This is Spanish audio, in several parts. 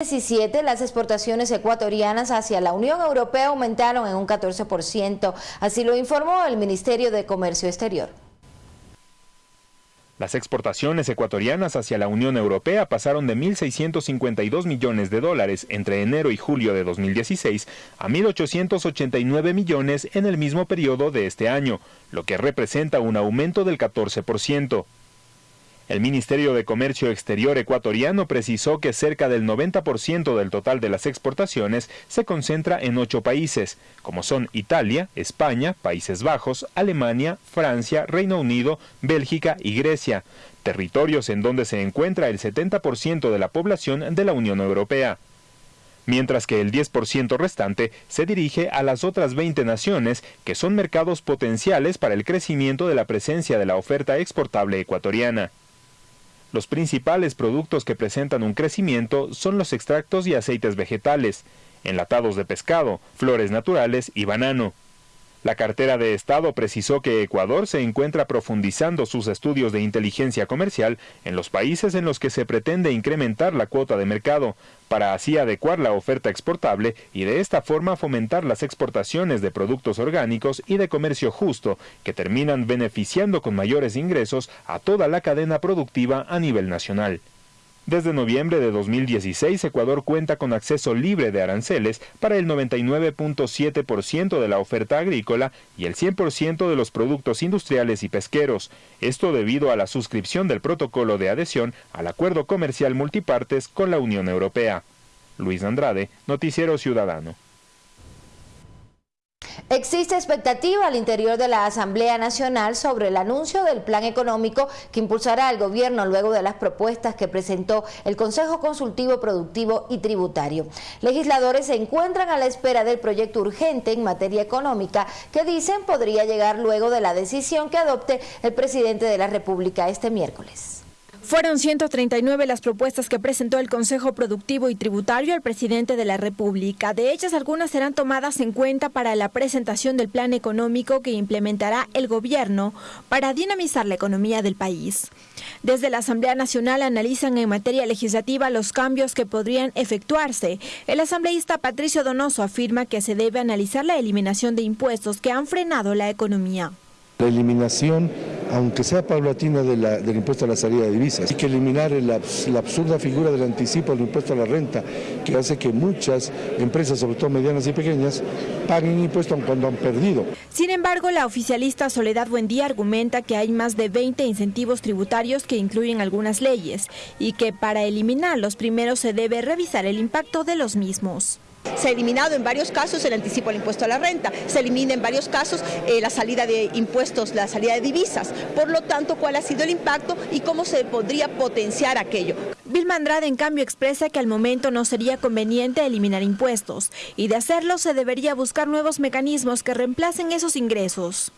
2017 las exportaciones ecuatorianas hacia la Unión Europea aumentaron en un 14%, así lo informó el Ministerio de Comercio Exterior. Las exportaciones ecuatorianas hacia la Unión Europea pasaron de 1.652 millones de dólares entre enero y julio de 2016 a 1.889 millones en el mismo periodo de este año, lo que representa un aumento del 14%. El Ministerio de Comercio Exterior ecuatoriano precisó que cerca del 90% del total de las exportaciones se concentra en ocho países, como son Italia, España, Países Bajos, Alemania, Francia, Reino Unido, Bélgica y Grecia, territorios en donde se encuentra el 70% de la población de la Unión Europea mientras que el 10% restante se dirige a las otras 20 naciones que son mercados potenciales para el crecimiento de la presencia de la oferta exportable ecuatoriana. Los principales productos que presentan un crecimiento son los extractos y aceites vegetales, enlatados de pescado, flores naturales y banano. La cartera de Estado precisó que Ecuador se encuentra profundizando sus estudios de inteligencia comercial en los países en los que se pretende incrementar la cuota de mercado, para así adecuar la oferta exportable y de esta forma fomentar las exportaciones de productos orgánicos y de comercio justo, que terminan beneficiando con mayores ingresos a toda la cadena productiva a nivel nacional. Desde noviembre de 2016, Ecuador cuenta con acceso libre de aranceles para el 99.7% de la oferta agrícola y el 100% de los productos industriales y pesqueros, esto debido a la suscripción del protocolo de adhesión al Acuerdo Comercial Multipartes con la Unión Europea. Luis Andrade, Noticiero Ciudadano. Existe expectativa al interior de la Asamblea Nacional sobre el anuncio del plan económico que impulsará el gobierno luego de las propuestas que presentó el Consejo Consultivo Productivo y Tributario. Legisladores se encuentran a la espera del proyecto urgente en materia económica que dicen podría llegar luego de la decisión que adopte el presidente de la República este miércoles. Fueron 139 las propuestas que presentó el Consejo Productivo y Tributario al presidente de la República. De ellas, algunas serán tomadas en cuenta para la presentación del plan económico que implementará el gobierno para dinamizar la economía del país. Desde la Asamblea Nacional analizan en materia legislativa los cambios que podrían efectuarse. El asambleísta Patricio Donoso afirma que se debe analizar la eliminación de impuestos que han frenado la economía. La eliminación, aunque sea paulatina, del impuesto a la salida de divisas. Hay que eliminar la, absurda figura del anticipo del impuesto a la renta, que hace que muchas empresas, sobre todo medianas y pequeñas, paguen impuestos cuando han perdido. Sin embargo, la oficialista Soledad Buendía argumenta que hay más de 20 incentivos tributarios que incluyen algunas leyes y que para eliminar los primeros se debe revisar el impacto de los mismos. Se ha eliminado en varios casos el anticipo al impuesto a la renta, se elimina en varios casos eh, la salida de impuestos, la salida de divisas. Por lo tanto, ¿cuál ha sido el impacto y cómo se podría potenciar aquello? Vilma Andrade, en cambio, expresa que al momento no sería conveniente eliminar impuestos y de hacerlo se debería buscar nuevos mecanismos que reemplacen esos ingresos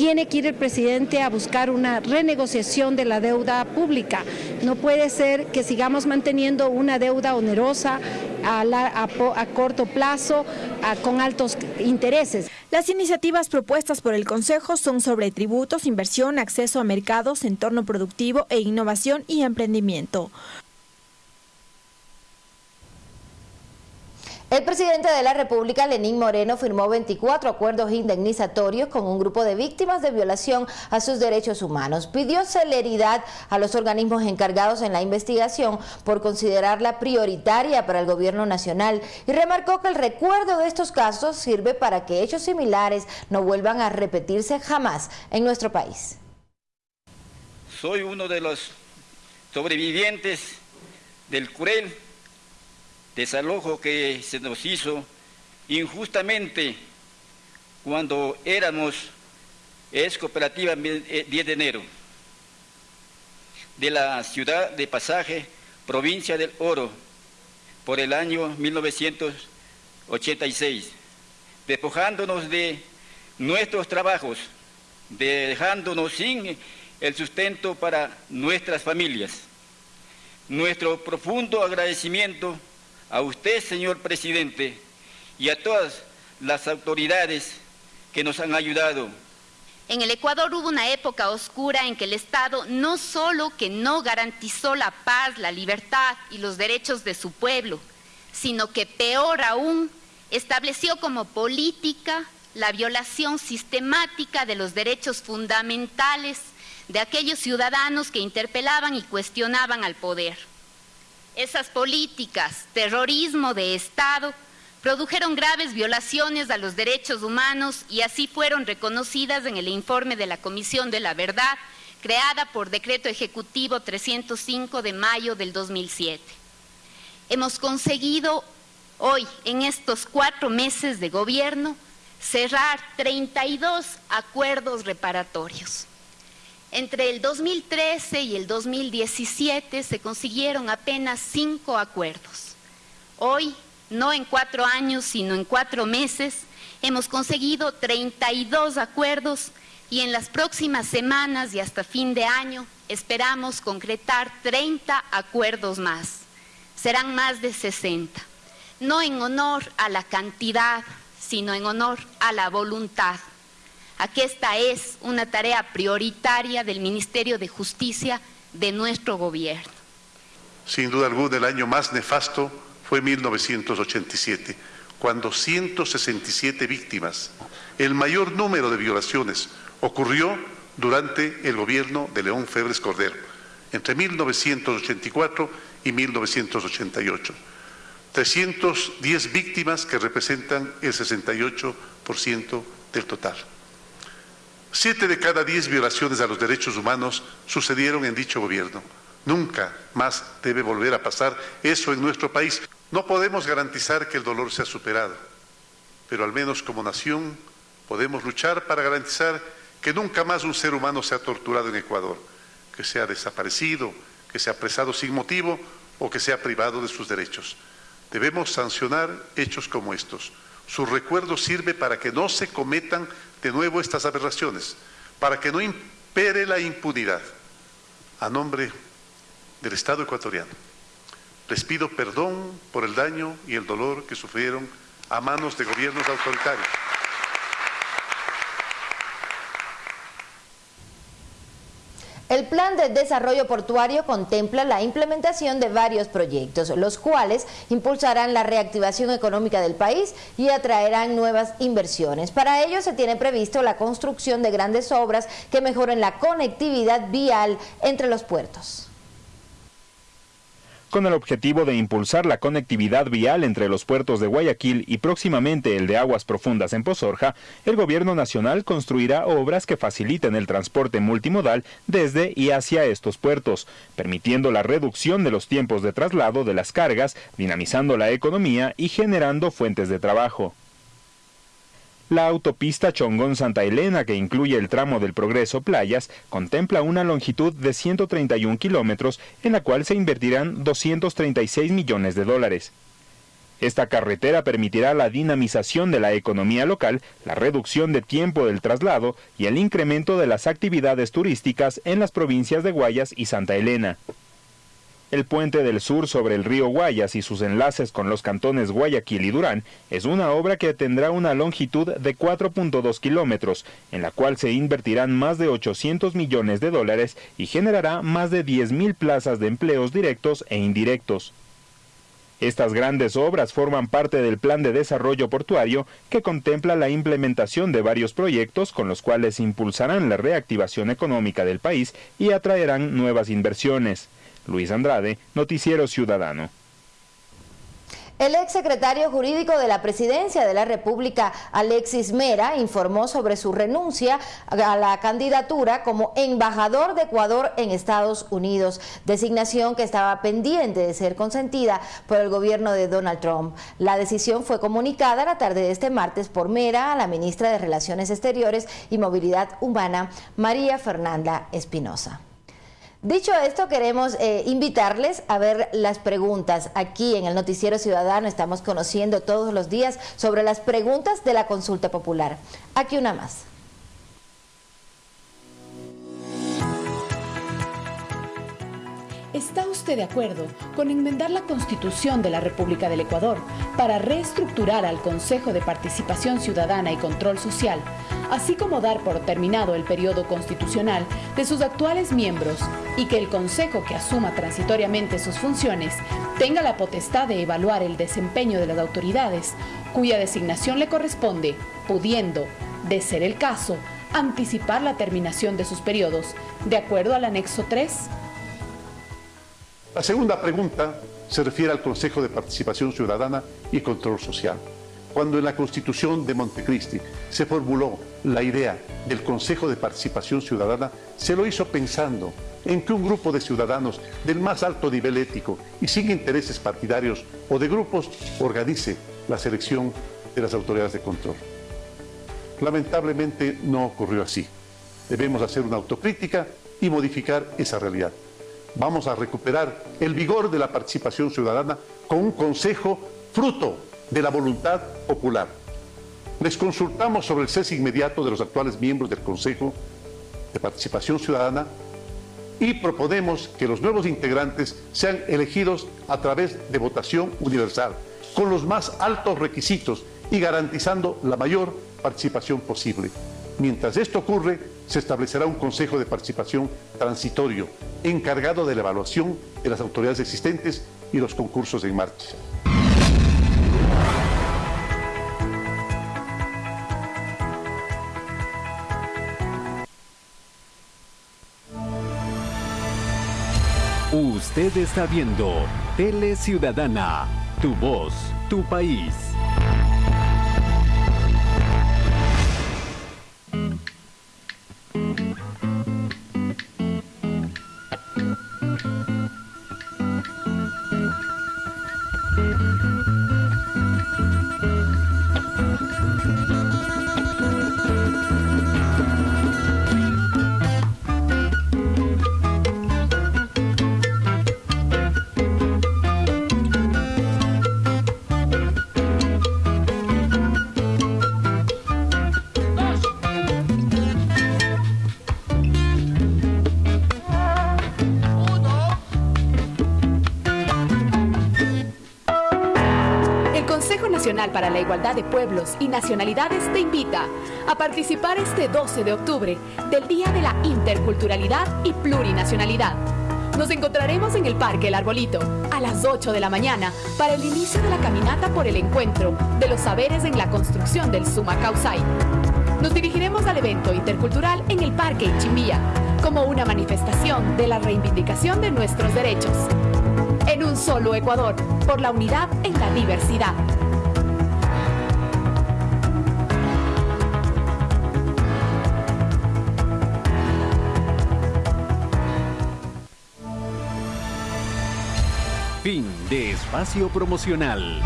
tiene que ir el presidente a buscar una renegociación de la deuda pública. No puede ser que sigamos manteniendo una deuda onerosa a, corto plazo con altos intereses. Las iniciativas propuestas por el Consejo son sobre tributos, inversión, acceso a mercados, entorno productivo e innovación y emprendimiento. El presidente de la República, Lenín Moreno, firmó 24 acuerdos indemnizatorios con un grupo de víctimas de violación a sus derechos humanos. Pidió celeridad a los organismos encargados en la investigación por considerarla prioritaria para el gobierno nacional y remarcó que el recuerdo de estos casos sirve para que hechos similares no vuelvan a repetirse jamás en nuestro país. Soy uno de los sobrevivientes del cruel desalojo que se nos hizo injustamente cuando éramos es cooperativa 10 eh, de enero de la ciudad de Pasaje, provincia del Oro, por el año 1986, despojándonos de nuestros trabajos, dejándonos sin el sustento para nuestras familias. Nuestro profundo agradecimiento a usted, señor presidente, y a todas las autoridades que nos han ayudado En el Ecuador hubo una época oscura en que el Estado no solo que no garantizó la paz, la libertad y los derechos de su pueblo, sino que peor aún, estableció como política la violación sistemática de los derechos fundamentales de aquellos ciudadanos que interpelaban y cuestionaban al poder. Esas políticas, terrorismo de Estado, produjeron graves violaciones a los derechos humanos y así fueron reconocidas en el informe de la Comisión de la Verdad, creada por Decreto Ejecutivo 305 de mayo del 2007. Hemos conseguido hoy, en estos cuatro meses de gobierno, cerrar 32 acuerdos reparatorios. Entre el 2013 y el 2017 se consiguieron apenas cinco acuerdos. Hoy no en cuatro años, sino en cuatro meses, hemos conseguido 32 acuerdos y en las próximas semanas y hasta fin de año esperamos concretar 30 acuerdos más. Serán más de 60. No en honor a la cantidad, sino en honor a la voluntad. Aquí esta es una tarea prioritaria del Ministerio de Justicia de nuestro gobierno. Sin duda alguna, el año más nefasto fue 1987, cuando 167 víctimas, el mayor número de violaciones, ocurrió durante el gobierno de León Febres Cordero, entre 1984 y 1988. 310 víctimas que representan el 68% del total. Siete de cada diez violaciones a los derechos humanos sucedieron en dicho gobierno. Nunca más debe volver a pasar eso en nuestro país. No podemos garantizar que el dolor sea superado, pero al menos como nación podemos luchar para garantizar que nunca más un ser humano sea torturado en Ecuador, que sea desaparecido, que sea apresado sin motivo o que sea privado de sus derechos. Debemos sancionar hechos como estos. Su recuerdo sirve para que no se cometan de nuevo estas aberraciones, para que no impere la impunidad. A nombre del Estado ecuatoriano les pido perdón por el daño y el dolor que sufrieron a manos de gobiernos autoritarios. El Plan de Desarrollo Portuario contempla la implementación de varios proyectos, los cuales impulsarán la reactivación económica del país y atraerán nuevas inversiones. Para ello se tiene previsto la construcción de grandes obras que mejoren la conectividad vial entre los puertos con el objetivo de impulsar la conectividad vial entre los puertos de Guayaquil y próximamente el de aguas profundas en Pozorja, el gobierno nacional construirá obras que faciliten el transporte multimodal desde y hacia estos puertos, permitiendo la reducción de los tiempos de traslado de las cargas, dinamizando la economía y generando fuentes de trabajo. La autopista Chongón-Santa Elena, que incluye el tramo del Progreso Playas, contempla una longitud de 131 kilómetros en la cual se invertirán 236 millones de dólares. Esta carretera permitirá la dinamización de la economía local, la reducción de tiempo del traslado y el incremento de las actividades turísticas en las provincias de Guayas y Santa Elena. El puente del sur sobre el río Guayas y sus enlaces con los cantones Guayaquil y Durán es una obra que tendrá una longitud de 4.2 kilómetros, en la cual se invertirán más de 800 millones de dólares y generará más de 10.000 plazas de empleos directos e indirectos. Estas grandes obras forman parte del Plan de Desarrollo Portuario que contempla la implementación de varios proyectos con los cuales impulsarán la reactivación económica del país y atraerán nuevas inversiones. Luis Andrade, Noticiero Ciudadano. El exsecretario jurídico de la Presidencia de la República, Alexis Mera, informó sobre su renuncia a la candidatura como embajador de Ecuador en Estados Unidos, designación que estaba pendiente de ser consentida por el gobierno de Donald Trump. La decisión fue comunicada la tarde de este martes por Mera a la ministra de Relaciones Exteriores y Movilidad Humana, María Fernanda Espinosa. Dicho esto, queremos eh, invitarles a ver las preguntas. Aquí en el Noticiero Ciudadano estamos conociendo todos los días sobre las preguntas de la consulta popular. Aquí una más. ¿Está usted de acuerdo con enmendar la Constitución de la República del Ecuador para reestructurar al Consejo de Participación Ciudadana y Control Social así como dar por terminado el periodo constitucional de sus actuales miembros y que el Consejo que asuma transitoriamente sus funciones tenga la potestad de evaluar el desempeño de las autoridades cuya designación le corresponde, pudiendo, de ser el caso, anticipar la terminación de sus periodos, de acuerdo al anexo 3. La segunda pregunta se refiere al Consejo de Participación Ciudadana y Control Social. Cuando en la Constitución de Montecristi se formuló la idea del Consejo de Participación Ciudadana, se lo hizo pensando en que un grupo de ciudadanos del más alto nivel ético y sin intereses partidarios o de grupos organice la selección de las autoridades de control. Lamentablemente no ocurrió así. Debemos hacer una autocrítica y modificar esa realidad. Vamos a recuperar el vigor de la participación ciudadana con un consejo fruto de la voluntad popular. Les consultamos sobre el cese inmediato de los actuales miembros del Consejo de Participación Ciudadana y proponemos que los nuevos integrantes sean elegidos a través de votación universal, con los más altos requisitos y garantizando la mayor participación posible. Mientras esto ocurre, se establecerá un Consejo de Participación transitorio, encargado de la evaluación de las autoridades existentes y los concursos en marcha. Usted está viendo Tele Ciudadana, tu voz, tu país. De Pueblos y Nacionalidades te invita a participar este 12 de octubre del Día de la Interculturalidad y Plurinacionalidad. Nos encontraremos en el Parque El Arbolito a las 8 de la mañana para el inicio de la caminata por el encuentro de los saberes en la construcción del Suma Causay. Nos dirigiremos al evento intercultural en el Parque Ichimbía como una manifestación de la reivindicación de nuestros derechos. En un solo Ecuador, por la unidad en la diversidad. Espacio promocional.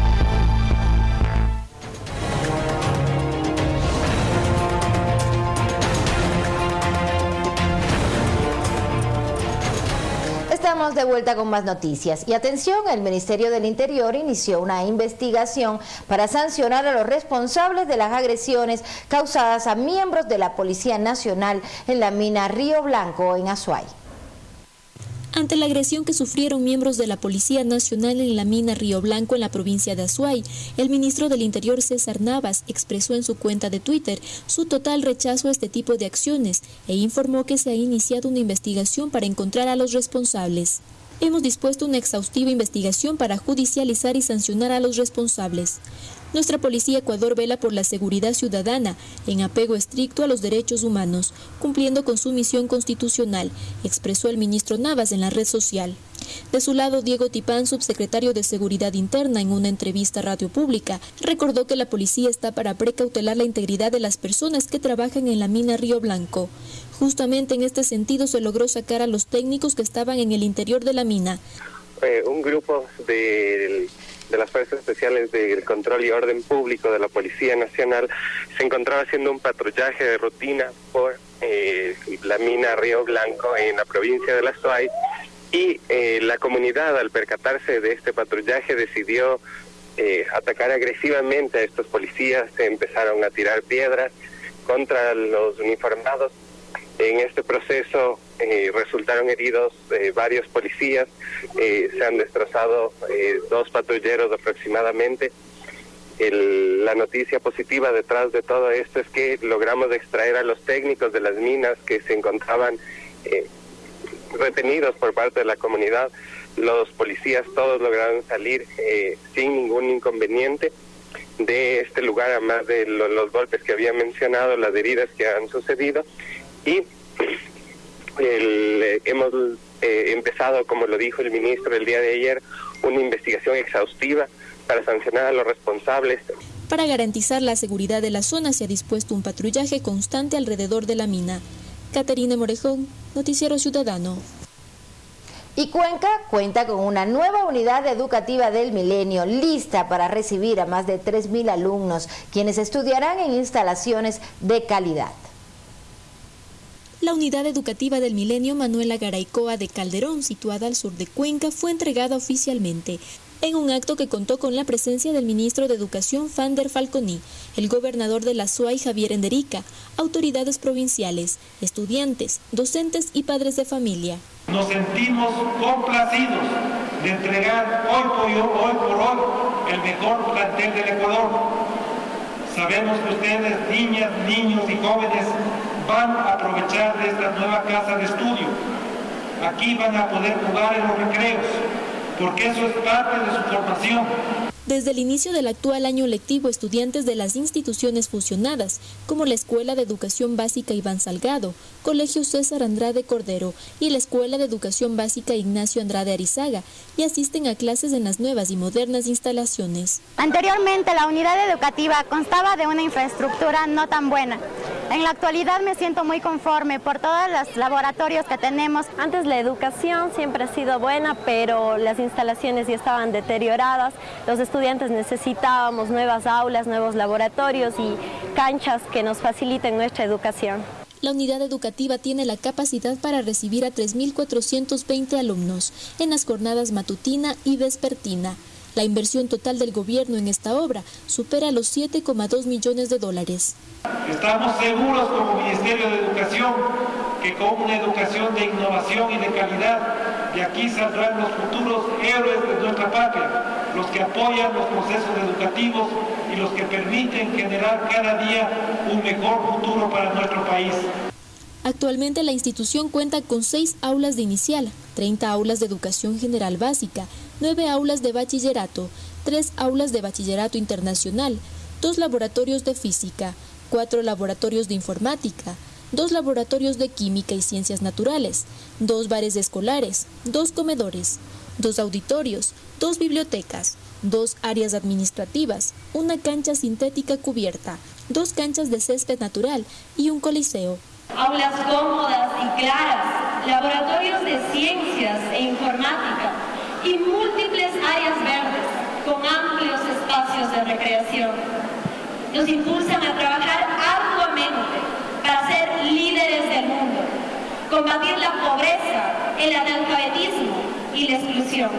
Estamos de vuelta con más noticias. Y atención, el Ministerio del Interior inició una investigación para sancionar a los responsables de las agresiones causadas a miembros de la Policía Nacional en la mina Río Blanco en Azuay ante la agresión que sufrieron miembros de la Policía Nacional en la mina Río Blanco en la provincia de Azuay. El ministro del Interior César Navas expresó en su cuenta de Twitter su total rechazo a este tipo de acciones e informó que se ha iniciado una investigación para encontrar a los responsables. Hemos dispuesto una exhaustiva investigación para judicializar y sancionar a los responsables. Nuestra Policía Ecuador vela por la seguridad ciudadana en apego estricto a los derechos humanos, cumpliendo con su misión constitucional, expresó el ministro Navas en la red social. De su lado, Diego Tipán, subsecretario de Seguridad Interna, en una entrevista a Radio Pública, recordó que la policía está para precautelar la integridad de las personas que trabajan en la mina Río Blanco. Justamente en este sentido se logró sacar a los técnicos que estaban en el interior de la mina. Un grupo de de las Fuerzas Especiales del Control y Orden Público de la Policía Nacional se encontraba haciendo un patrullaje de rutina por eh, la mina Río Blanco en la provincia de La Suay y eh, la comunidad al percatarse de este patrullaje decidió eh, atacar agresivamente a estos policías, se empezaron a tirar piedras contra los uniformados. En este proceso eh, resultaron heridos eh, varios policías, eh, se han destrozado dos patrulleros aproximadamente la noticia positiva detrás de todo esto es que logramos extraer a los técnicos de las minas que se encontraban eh, retenidos por parte de la comunidad. Los policías todos lograron salir eh, sin ningún inconveniente de este lugar, además de los golpes que había mencionado, las heridas que han sucedido. Y eh, hemos empezado, como lo dijo el ministro el día de ayer, una investigación exhaustiva para sancionar a los responsables. Para garantizar la seguridad de la zona se ha dispuesto un patrullaje constante alrededor de la mina. Caterina Morejón, Noticiero Ciudadano. Y Cuenca cuenta con una nueva unidad educativa del milenio lista para recibir a más de 3.000 alumnos, quienes estudiarán en instalaciones de calidad. La unidad educativa del milenio Manuela Garaycoa de Calderón, situada al sur de Cuenca, fue entregada oficialmente en un acto que contó con la presencia del ministro de Educación Fander Falconi, el gobernador de la SUAY Javier Enderica, autoridades provinciales, estudiantes, docentes y padres de familia. Nos sentimos complacidos de entregar hoy, por hoy el mejor plantel del Ecuador. Sabemos que ustedes, niñas, niños y jóvenes, van a aprovechar de esta nueva casa de estudio. Aquí van a poder jugar en los recreos, porque eso es parte de su formación. Desde el inicio del actual año lectivo, estudiantes de las instituciones fusionadas, como la Escuela de Educación Básica Iván Salgado, Colegio César Andrade Cordero y la Escuela de Educación Básica Ignacio Andrade Arizaga, y asisten a clases en las nuevas y modernas instalaciones. Anteriormente, la unidad educativa constaba de una infraestructura no tan buena. En la actualidad me siento muy conforme por todos los laboratorios que tenemos. Antes la educación siempre ha sido buena, pero las instalaciones ya estaban deterioradas. Los estudiantes necesitábamos nuevas aulas, nuevos laboratorios y canchas que nos faciliten nuestra educación. La unidad educativa tiene la capacidad para recibir a 3.420 alumnos en las jornadas matutina y vespertina. La inversión total del gobierno en esta obra supera los 7,2 millones de dólares. Estamos seguros como Ministerio de Educación que con una educación de innovación y de calidad, de aquí saldrán los futuros héroes de nuestra patria, los que apoyan los procesos educativos y los que permiten generar cada día un mejor futuro para nuestro país. Actualmente la institución cuenta con seis aulas de inicial, 30 aulas de educación general básica, 9 aulas de bachillerato, 3 aulas de bachillerato internacional, dos laboratorios de física, cuatro laboratorios de informática, dos laboratorios de química y ciencias naturales, dos bares escolares, dos comedores, dos auditorios, dos bibliotecas, dos áreas administrativas, una cancha sintética cubierta, dos canchas de césped natural y un coliseo. Aulas cómodas y claras, laboratorios de ciencias e informática y múltiples áreas verdes con amplios espacios de recreación nos impulsan a trabajar arduamente para ser líderes del mundo, combatir la pobreza, el analfabetismo y la exclusión.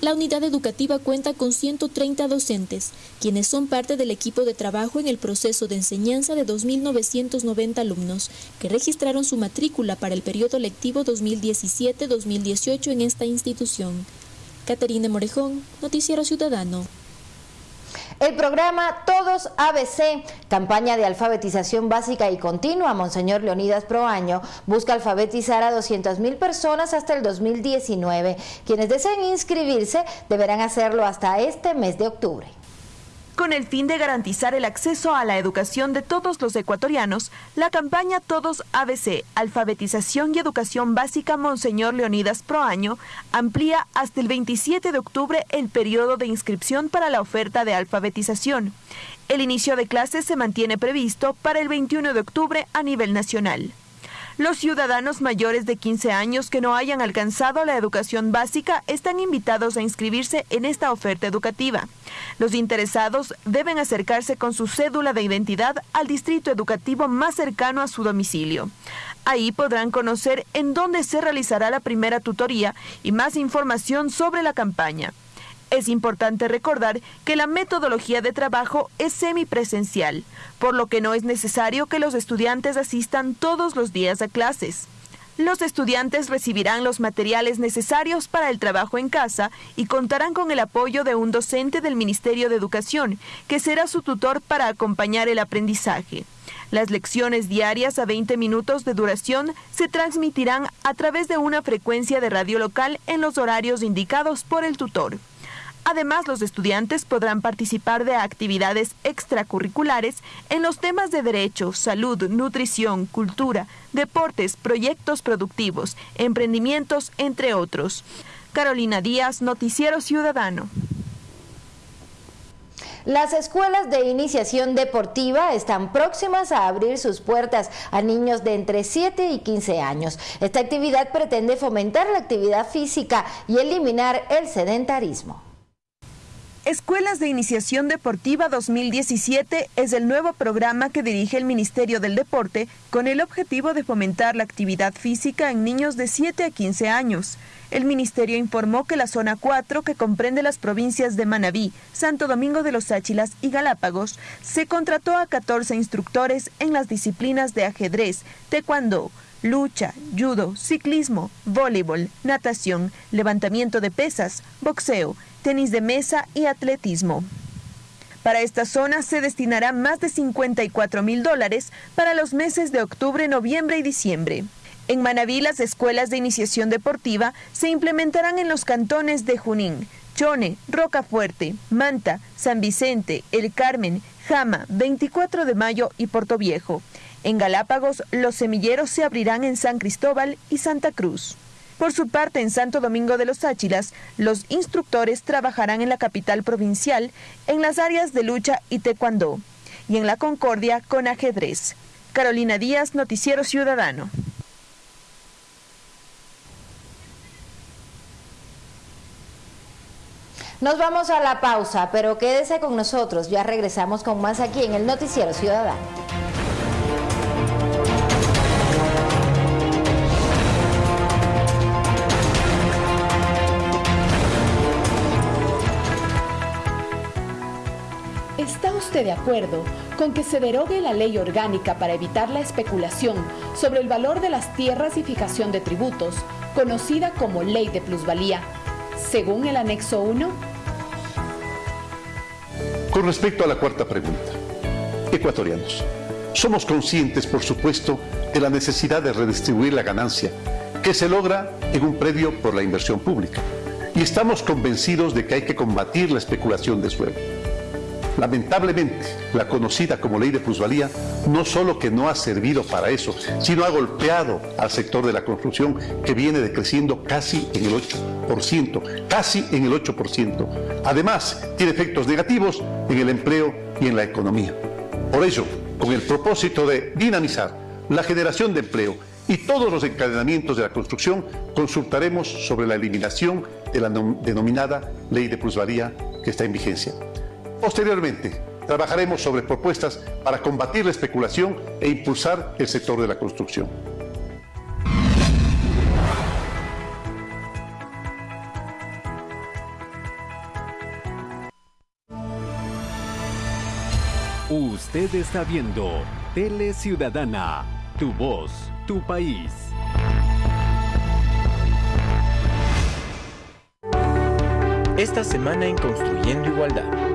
La unidad educativa cuenta con 130 docentes, quienes son parte del equipo de trabajo en el proceso de enseñanza de 2.990 alumnos, que registraron su matrícula para el periodo lectivo 2017-2018 en esta institución. Caterina Morejón, Noticiero Ciudadano. El programa Todos ABC, campaña de alfabetización básica y continua, Monseñor Leonidas Proaño, busca alfabetizar a 200 mil personas hasta el 2019. Quienes deseen inscribirse deberán hacerlo hasta este mes de octubre. Con el fin de garantizar el acceso a la educación de todos los ecuatorianos, la campaña Todos ABC, Alfabetización y Educación Básica Monseñor Leonidas Proaño, amplía hasta el 27 de octubre el periodo de inscripción para la oferta de alfabetización. El inicio de clases se mantiene previsto para el 21 de octubre a nivel nacional. Los ciudadanos mayores de 15 años que no hayan alcanzado la educación básica están invitados a inscribirse en esta oferta educativa. Los interesados deben acercarse con su cédula de identidad al distrito educativo más cercano a su domicilio. Ahí podrán conocer en dónde se realizará la primera tutoría y más información sobre la campaña. Es importante recordar que la metodología de trabajo es semipresencial, por lo que no es necesario que los estudiantes asistan todos los días a clases. Los estudiantes recibirán los materiales necesarios para el trabajo en casa y contarán con el apoyo de un docente del Ministerio de Educación, que será su tutor para acompañar el aprendizaje. Las lecciones diarias a 20 minutos de duración se transmitirán a través de una frecuencia de radio local en los horarios indicados por el tutor. Además, los estudiantes podrán participar de actividades extracurriculares en los temas de derecho, salud, nutrición, cultura, deportes, proyectos productivos, emprendimientos, entre otros. Carolina Díaz, Noticiero Ciudadano. Las escuelas de iniciación deportiva están próximas a abrir sus puertas a niños de entre 7 y 15 años. Esta actividad pretende fomentar la actividad física y eliminar el sedentarismo. Escuelas de Iniciación Deportiva 2017 es el nuevo programa que dirige el Ministerio del Deporte con el objetivo de fomentar la actividad física en niños de 7 a 15 años. El ministerio informó que la zona 4, que comprende las provincias de Manabí, Santo Domingo de los Áchilas y Galápagos, se contrató a 14 instructores en las disciplinas de ajedrez, taekwondo, lucha, judo, ciclismo, voleibol, natación, levantamiento de pesas, boxeo, tenis de mesa y atletismo. Para esta zona se destinará más de 54 mil dólares para los meses de octubre, noviembre y diciembre. En Manabí, las escuelas de iniciación deportiva se implementarán en los cantones de Junín, Chone, Rocafuerte, Manta, San Vicente, El Carmen, Jama, 24 de Mayo y Viejo. En Galápagos, los semilleros se abrirán en San Cristóbal y Santa Cruz. Por su parte, en Santo Domingo de los Áchilas, los instructores trabajarán en la capital provincial en las áreas de lucha y taekwondo y en la Concordia con ajedrez. Carolina Díaz, Noticiero Ciudadano. Nos vamos a la pausa, pero quédese con nosotros, ya regresamos con más aquí en el Noticiero Ciudadano. ¿Está usted de acuerdo con que se derogue la ley orgánica para evitar la especulación sobre el valor de las tierras y fijación de tributos, conocida como Ley de Plusvalía, según el anexo 1? Con respecto a la cuarta pregunta, ecuatorianos, somos conscientes, por supuesto, de la necesidad de redistribuir la ganancia que se logra en un predio por la inversión pública y estamos convencidos de que hay que combatir la especulación de suelo. Lamentablemente, la conocida como ley de plusvalía no solo que no ha servido para eso, sino ha golpeado al sector de la construcción que viene decreciendo casi en el 8%, casi en el 8%. Además, tiene efectos negativos en el empleo y en la economía. Por ello, con el propósito de dinamizar la generación de empleo y todos los encadenamientos de la construcción, consultaremos sobre la eliminación de la denominada ley de plusvalía que está en vigencia. Posteriormente, trabajaremos sobre propuestas para combatir la especulación e impulsar el sector de la construcción. Usted está viendo Tele Ciudadana, tu voz, tu país. Esta semana en Construyendo Igualdad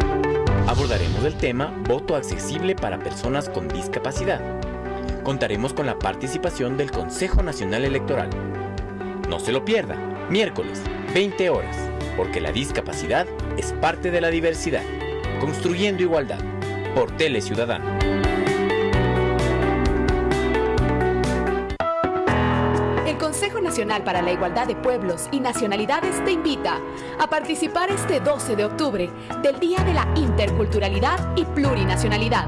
Abordaremos el tema Voto accesible para personas con discapacidad. Contaremos con la participación del Consejo Nacional Electoral. No se lo pierda, miércoles, 20 horas, porque la discapacidad es parte de la diversidad. Construyendo Igualdad, por Tele Ciudadano. Nacional para la Igualdad de Pueblos y Nacionalidades te invita a participar este 12 de octubre del Día de la Interculturalidad y Plurinacionalidad.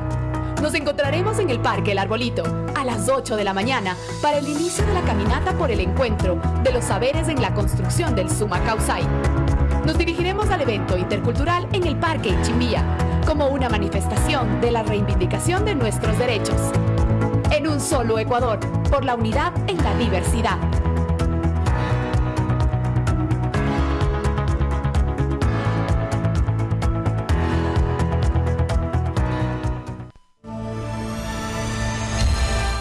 Nos encontraremos en el Parque El Arbolito a las 8 de la mañana para el inicio de la caminata por el encuentro de los saberes en la construcción del Suma Causay. Nos dirigiremos al evento intercultural en el Parque Chimbía como una manifestación de la reivindicación de nuestros derechos en un solo Ecuador, por la unidad en la diversidad.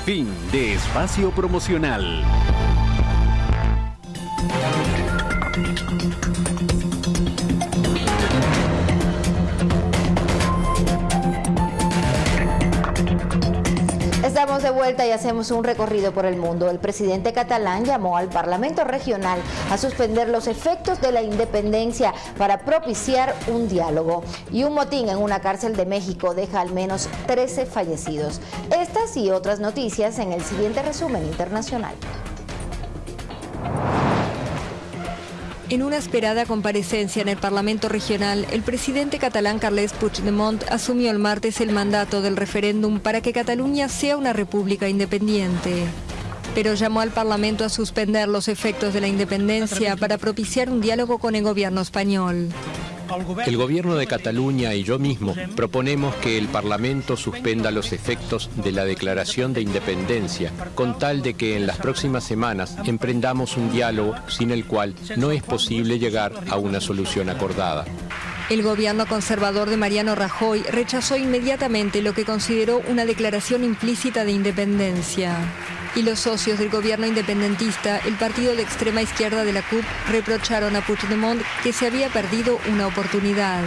Fin de espacio promocional. De vuelta y hacemos un recorrido por el mundo. El presidente catalán llamó al Parlamento Regional a suspender los efectos de la independencia para propiciar un diálogo. Y un motín en una cárcel de México deja al menos 13 fallecidos. Estas y otras noticias en el siguiente resumen internacional. En una esperada comparecencia en el Parlamento Regional, el presidente catalán Carles Puigdemont asumió el martes el mandato del referéndum para que Cataluña sea una república independiente. Pero llamó al Parlamento a suspender los efectos de la independencia para propiciar un diálogo con el gobierno español. El gobierno de Cataluña y yo mismo proponemos que el Parlamento suspenda los efectos de la declaración de independencia, con tal de que en las próximas semanas emprendamos un diálogo sin el cual no es posible llegar a una solución acordada. El gobierno conservador de Mariano Rajoy rechazó inmediatamente lo que consideró una declaración implícita de independencia y los socios del gobierno independentista, el partido de extrema izquierda de la CUP, reprocharon a Puigdemont que se había perdido una oportunidad.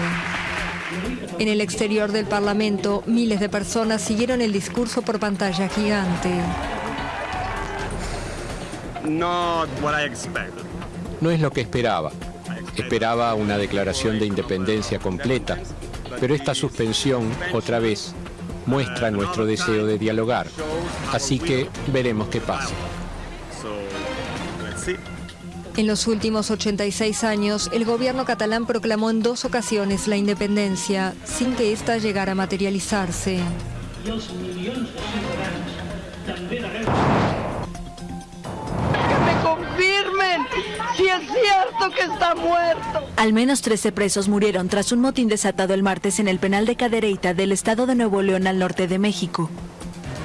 En el exterior del Parlamento, miles de personas siguieron el discurso por pantalla gigante. No es lo que esperaba. Esperaba una declaración de independencia completa, pero esta suspensión, otra vez, muestra nuestro deseo de dialogar. Así que veremos qué pasa. En los últimos 86 años, el gobierno catalán proclamó en dos ocasiones la independencia, sin que ésta llegara a materializarse. Si es cierto que está muerto. Al menos 13 presos murieron tras un motín desatado el martes en el penal de Cadereyta del estado de Nuevo León al norte de México.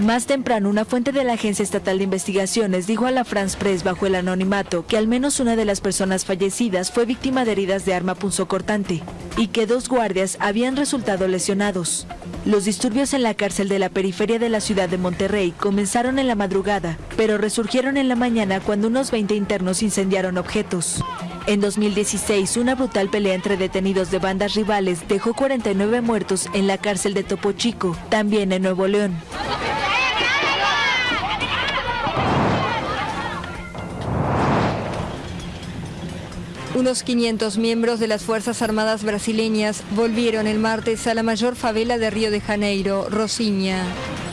Más temprano, una fuente de la Agencia Estatal de Investigaciones dijo a la France Press bajo el anonimato que al menos una de las personas fallecidas fue víctima de heridas de arma punzocortante y que dos guardias habían resultado lesionados. Los disturbios en la cárcel de la periferia de la ciudad de Monterrey comenzaron en la madrugada, pero resurgieron en la mañana cuando unos 20 internos incendiaron objetos. En 2016, una brutal pelea entre detenidos de bandas rivales dejó 49 muertos en la cárcel de Topo Chico, también en Nuevo León. Unos 500 miembros de las Fuerzas Armadas brasileñas volvieron el martes a la mayor favela de Río de Janeiro, Rosinha.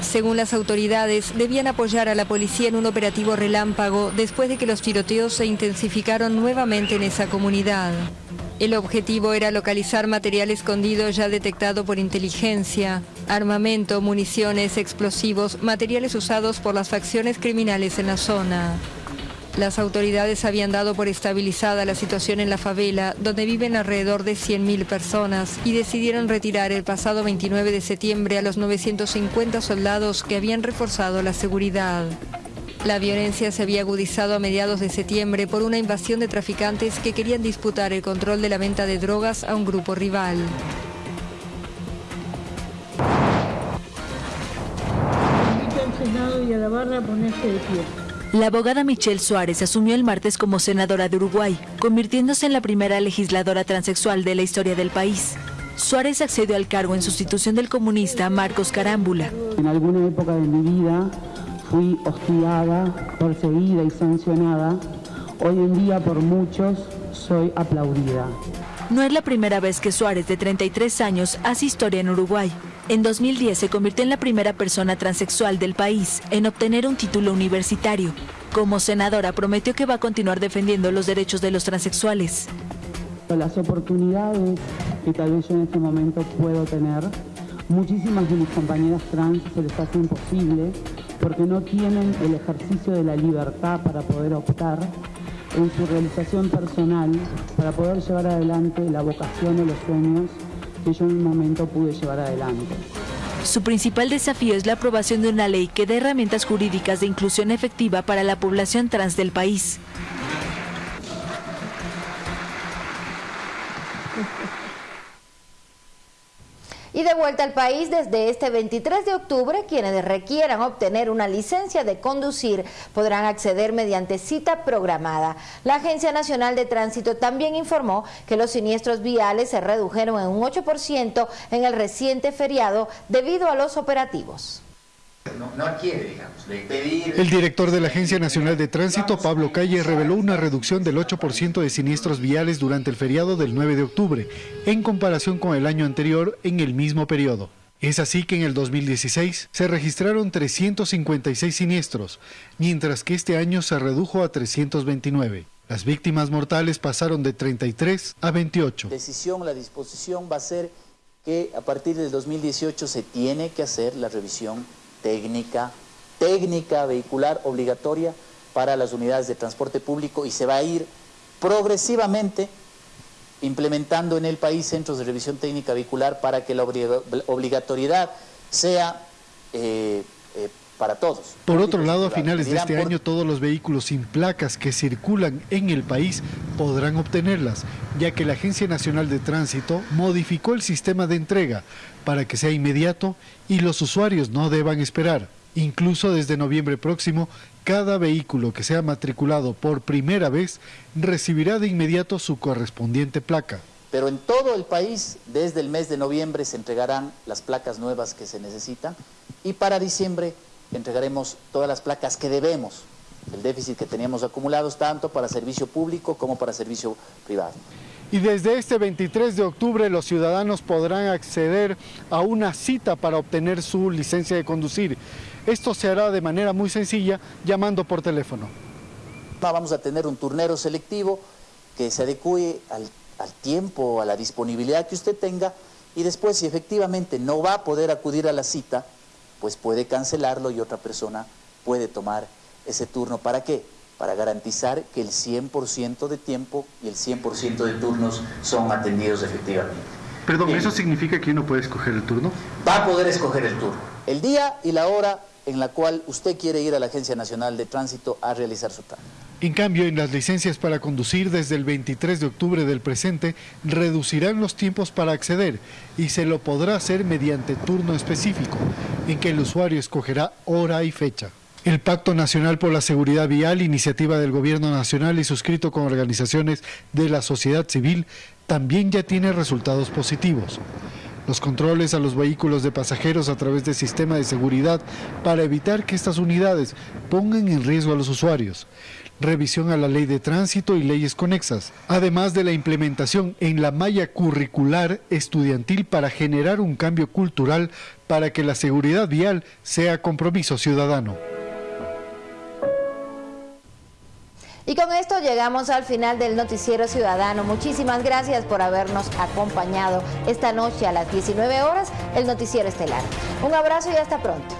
Según las autoridades, debían apoyar a la policía en un operativo relámpago después de que los tiroteos se intensificaron nuevamente en esa comunidad. El objetivo era localizar material escondido ya detectado por inteligencia, armamento, municiones, explosivos, materiales usados por las facciones criminales en la zona. Las autoridades habían dado por estabilizada la situación en la favela, donde viven alrededor de 100.000 personas, y decidieron retirar el pasado 29 de septiembre a los 950 soldados que habían reforzado la seguridad. La violencia se había agudizado a mediados de septiembre por una invasión de traficantes que querían disputar el control de la venta de drogas a un grupo rival. y a la barra ponerse de pie. La abogada Michelle Suárez asumió el martes como senadora de Uruguay, convirtiéndose en la primera legisladora transexual de la historia del país. Suárez accedió al cargo en sustitución del comunista Marcos Carámbula. En alguna época de mi vida fui hostigada, perseguida y sancionada. Hoy en día por muchos soy aplaudida. No es la primera vez que Suárez, de 33 años, hace historia en Uruguay. En 2010 se convirtió en la primera persona transexual del país en obtener un título universitario. Como senadora prometió que va a continuar defendiendo los derechos de los transexuales. Las oportunidades que tal vez yo en este momento puedo tener, muchísimas de mis compañeras trans se les hace imposible porque no tienen el ejercicio de la libertad para poder optar en su realización personal, para poder llevar adelante la vocación o los sueños que en un momento pude llevar adelante. Su principal desafío es la aprobación de una ley que dé herramientas jurídicas de inclusión efectiva para la población trans del país. Y de vuelta al país, desde este 23 de octubre, quienes requieran obtener una licencia de conducir podrán acceder mediante cita programada. La Agencia Nacional de Tránsito también informó que los siniestros viales se redujeron en un 8% en el reciente feriado debido a los operativos. El director de la Agencia Nacional de Tránsito, Pablo Calle, reveló una reducción del 8% de siniestros viales durante el feriado del 9 de octubre, en comparación con el año anterior en el mismo periodo. Es así que en el 2016 se registraron 356 siniestros, mientras que este año se redujo a 329. Las víctimas mortales pasaron de 33 a 28. Decisión, la disposición va a ser que a partir del 2018 se tiene que hacer la revisión técnica, técnica vehicular obligatoria para las unidades de transporte público y se va a ir progresivamente implementando en el país centros de revisión técnica vehicular para que la obligatoriedad sea eh, eh, para todos. Por otro lado, a finales de este año todos los vehículos sin placas que circulan en el país podrán obtenerlas, ya que la Agencia Nacional de Tránsito modificó el sistema de entrega para que sea inmediato y los usuarios no deban esperar. Incluso desde noviembre próximo, cada vehículo que sea matriculado por primera vez recibirá de inmediato su correspondiente placa. Pero en todo el país, desde el mes de noviembre se entregarán las placas nuevas que se necesitan y para diciembre entregaremos todas las placas que debemos, el déficit que teníamos acumulados tanto para servicio público como para servicio privado. Y desde este 23 de octubre los ciudadanos podrán acceder a una cita para obtener su licencia de conducir. Esto se hará de manera muy sencilla llamando por teléfono. Vamos a tener un turnero selectivo que se adecue al, al tiempo, a la disponibilidad que usted tenga y después si efectivamente no va a poder acudir a la cita, pues puede cancelarlo y otra persona puede tomar ese turno. ¿Para qué? para garantizar que el 100% de tiempo y el 100% de turnos son atendidos efectivamente. Perdón, ¿eso significa que uno puede escoger el turno? Va a poder escoger el turno, el día y la hora en la cual usted quiere ir a la Agencia Nacional de Tránsito a realizar su trámite. En cambio, en las licencias para conducir desde el 23 de octubre del presente, reducirán los tiempos para acceder y se lo podrá hacer mediante turno específico, en que el usuario escogerá hora y fecha. El Pacto Nacional por la Seguridad Vial, iniciativa del Gobierno Nacional y suscrito con organizaciones de la sociedad civil, también ya tiene resultados positivos. Los controles a los vehículos de pasajeros a través del sistema de seguridad para evitar que estas unidades pongan en riesgo a los usuarios. Revisión a la ley de tránsito y leyes conexas, además de la implementación en la malla curricular estudiantil para generar un cambio cultural para que la seguridad vial sea compromiso ciudadano. Y con esto llegamos al final del Noticiero Ciudadano. Muchísimas gracias por habernos acompañado esta noche a las 19 horas, el Noticiero Estelar. Un abrazo y hasta pronto.